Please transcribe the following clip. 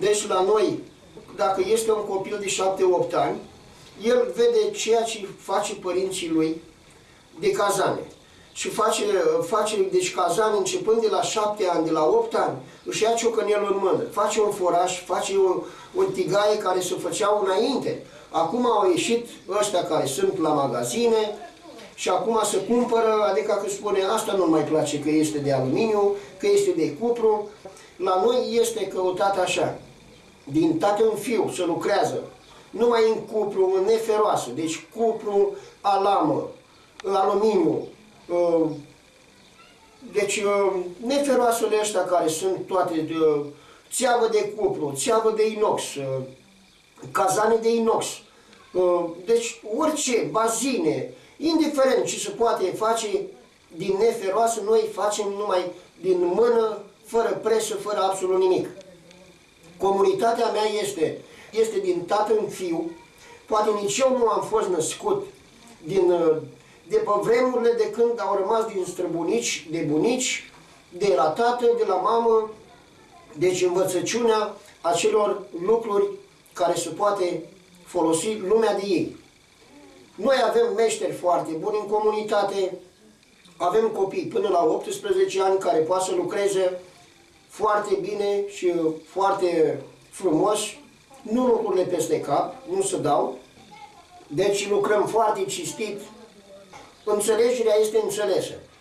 Deci la noi, dacă este un copil de 7-8 ani, el vede ceea ce face părinții lui de cazane. Și face, face deci cazane începând de la 7 ani, de la 8 ani, își ia ciocănelul în mână, face un foraj, face o, o tigaie care se făceau înainte. Acum au ieșit ăștia care sunt la magazine și acum se cumpără, adică că spune asta nu mai place că este de aluminiu, că este de cupru. La noi este căutat așa, din tată în fiu se lucrează, numai în cupru, în neferoasă, deci cupru, alamă, aluminiu, uh, deci uh, neferoasele ăștia care sunt toate, uh, țeavă de cupru, țeavă de inox, cazane de inox, deci orice, bazine, indiferent ce se poate face din neferoasă, noi facem numai din mână, fără presă, fără absolut nimic. Comunitatea mea este, este din tată în fiu, poate nici eu nu am fost născut din, de pe vremurile de când au rămas din străbunici, de bunici, de la tată, de la mamă, deci învățăciunea acelor lucruri care se poate folosi lumea de ei. Noi avem meșteri foarte buni în comunitate, avem copii până la 18 ani care poate să lucreze foarte bine și foarte frumos, nu lucrurile peste cap, nu se dau, deci lucrăm foarte cistit, înțelegerea este înțelesă.